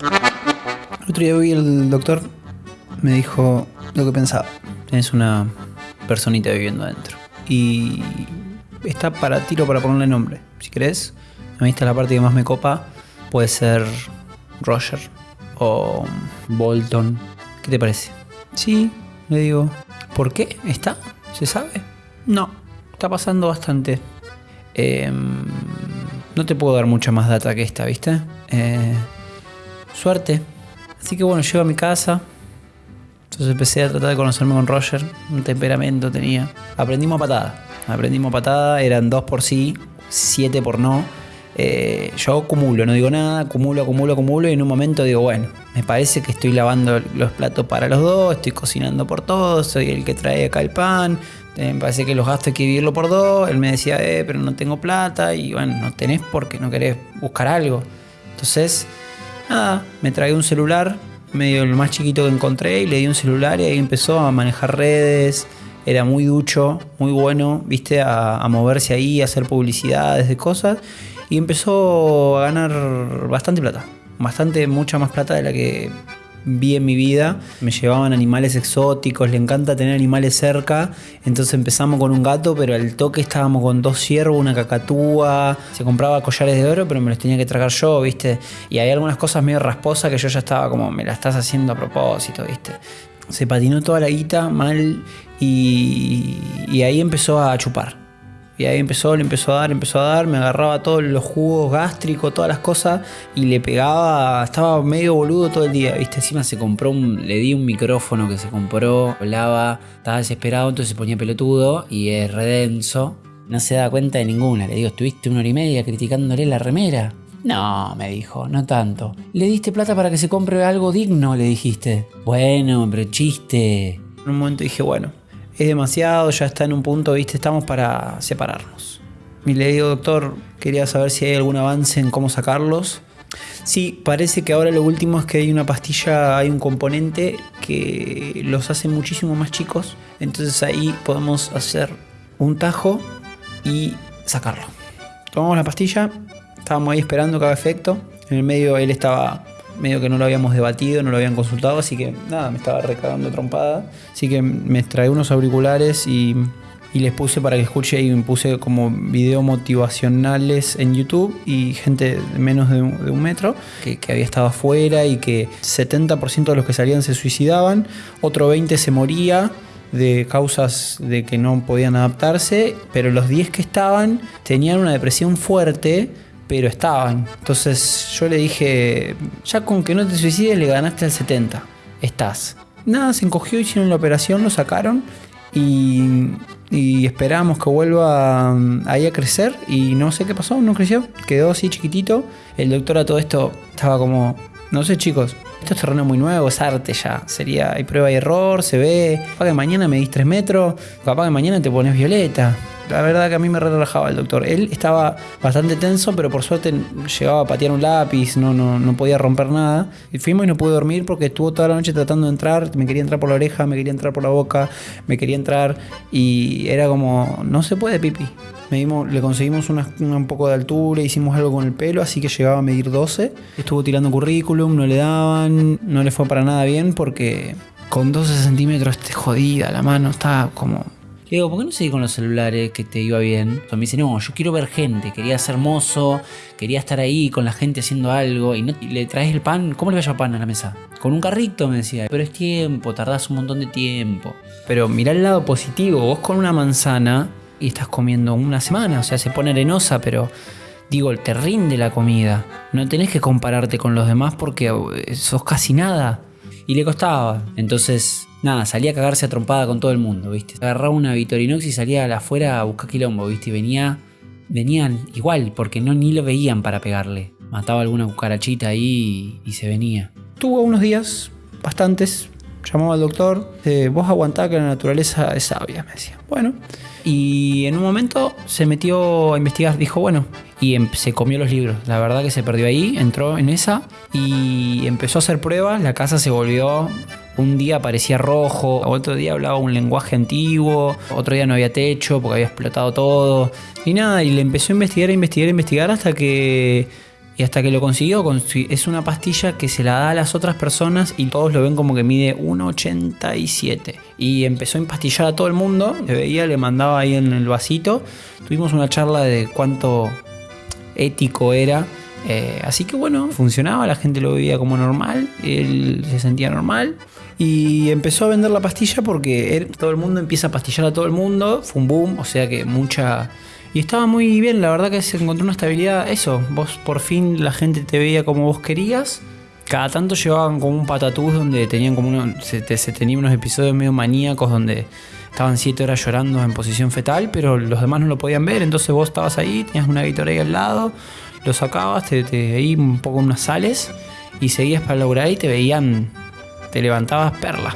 El otro día vi el doctor, me dijo lo que pensaba. Tienes una personita viviendo adentro. Y está para tiro para ponerle nombre. Si querés, a mí está la parte que más me copa. Puede ser Roger o Bolton. ¿Qué te parece? Sí, le digo. ¿Por qué? ¿Está? ¿Se sabe? No, está pasando bastante. Em, no te puedo dar mucha más data que esta, ¿viste? Eh, suerte. Así que bueno, llego a mi casa. Entonces empecé a tratar de conocerme con Roger. Un temperamento tenía. Aprendimos patada. Aprendimos patada. Eran dos por sí, siete por no. Eh, yo acumulo, no digo nada, acumulo, acumulo, acumulo y en un momento digo, bueno, me parece que estoy lavando los platos para los dos, estoy cocinando por todos, soy el que trae acá el pan, eh, me parece que los gastos hay que dividirlo por dos, él me decía, eh, pero no tengo plata y bueno, no tenés porque no querés buscar algo. Entonces, nada, me tragué un celular, medio el más chiquito que encontré y le di un celular y ahí empezó a manejar redes, era muy ducho, muy bueno, viste, a, moverse ahí, a hacer publicidades de cosas y empezó a ganar bastante plata. Bastante, mucha más plata de la que vi en mi vida. Me llevaban animales exóticos, le encanta tener animales cerca. Entonces empezamos con un gato, pero al toque estábamos con dos ciervos, una cacatúa. Se compraba collares de oro, pero me los tenía que tragar yo, ¿viste? Y hay algunas cosas medio rasposas que yo ya estaba como, me la estás haciendo a propósito, ¿viste? Se patinó toda la guita mal y ahí empezó a chupar. Y ahí empezó, le empezó a dar, empezó a dar, me agarraba todos los jugos gástricos, todas las cosas y le pegaba, estaba medio boludo todo el día, ¿viste? Encima se compró un, le di un micrófono que se compró, hablaba, estaba desesperado, entonces se ponía pelotudo y es redenso. No se da cuenta de ninguna. Le digo, estuviste una hora y media criticándole la remera. No, me dijo, no tanto. Le diste plata para que se compre algo digno, le dijiste. Bueno, pero chiste. En un momento dije, bueno, es demasiado, ya está en un punto, viste, estamos para separarnos. Y le digo, doctor, quería saber si hay algún avance en cómo sacarlos. Sí, parece que ahora lo último es que hay una pastilla, hay un componente que los hace muchísimo más chicos. Entonces ahí podemos hacer un tajo y sacarlo. Tomamos la pastilla, estábamos ahí esperando que efecto. En el medio él estaba medio que no lo habíamos debatido, no lo habían consultado, así que nada, me estaba recagando trompada. Así que me trae unos auriculares y, les puse para que escuche y me puse como video motivacionales en YouTube y gente de menos de un, de un metro que, que, había estado afuera y que 70% de los que salían se suicidaban, otro 20% se moría de causas de que no podían adaptarse, pero los 10 que estaban tenían una depresión fuerte pero estaban. Entonces yo le dije, ya con que no te suicides le ganaste al 70, estás. Nada, se encogió, hicieron la operación, lo sacaron y, y esperamos que vuelva um, ahí a crecer y no sé qué pasó, no creció, quedó así chiquitito. El doctor a todo esto estaba como, no sé chicos, esto es terreno muy nuevo, es arte ya. Sería, hay prueba y error, se ve. Capaz que mañana me dis 3 metros, capaz que mañana te pones violeta. La verdad que a mí me relajaba el doctor. Él estaba bastante tenso, pero por suerte llegaba a patear un lápiz, no, no, no podía romper nada. Y fuimos y no pude dormir porque estuvo toda la noche tratando de entrar. Me quería entrar por la oreja, me quería entrar por la boca, me quería entrar. Y era como, no se puede, pipi. Le conseguimos una, un poco de altura, hicimos algo con el pelo, así que llegaba a medir 12. Estuvo tirando currículum, no le daban, no le fue para nada bien porque con 12 centímetros te jodida la mano, estaba como digo, ¿por qué no seguí con los celulares que te iba bien? me dice, no, yo quiero ver gente, quería ser mozo, quería estar ahí con la gente haciendo algo. Y, no, le traes el pan, ¿cómo le vas a pan a la mesa? Con un carrito, me decía. Pero es tiempo, tardás un montón de tiempo. Pero mirá el lado positivo, vos con una manzana y estás comiendo una semana, o sea, se pone arenosa, pero digo, te rinde la comida. No tenés que compararte con los demás porque sos casi nada. Y le costaba. Entonces, nada, salía a cagarse a con todo el mundo, ¿viste? Agarraba una Vitorinox y salía afuera a buscar quilombo, ¿viste? Y venía, venían igual, porque no ni lo veían para pegarle. Mataba alguna cucarachita ahí y, y se venía. Tuvo unos días, bastantes, llamaba al doctor, eh, vos aguantá que la naturaleza es sabia, me decía. Bueno, y en un momento se metió a investigar, dijo, bueno, y em, se comió los libros. La verdad que se perdió ahí, entró en esa y empezó a hacer pruebas, la casa se volvió... Un día parecía rojo, otro día hablaba un lenguaje antiguo, otro día no había techo porque había explotado todo. Y nada, y le empezó a investigar, a investigar, a investigar hasta que Y hasta que lo consiguió, consi- es una pastilla que se la da a las otras personas y todos lo ven como que mide 1,87. Y empezó a empastillar a todo el mundo. Le veía, le mandaba ahí en el vasito. Tuvimos una charla de cuánto ético era. Eh, así que bueno, funcionaba, la gente lo veía como normal, él se sentía normal. Y empezó a vender la pastilla porque él- todo el mundo empieza a pastillar a todo el mundo. Fue boom, o sea que mucha... Y estaba muy bien, la verdad que se encontró una estabilidad. Eso, vos por fin la gente te veía como vos querías. Cada tanto llevaban como un patatús donde tenían como uno, se, te- se tenían unos episodios medio maníacos donde estaban 7 horas llorando en posición fetal, pero los demás no lo podían ver. Entonces vos estabas ahí, tenías una Gatorade al lado, lo sacabas, te, te un poco unas sales y seguías para lograr y te veían, te levantabas perla.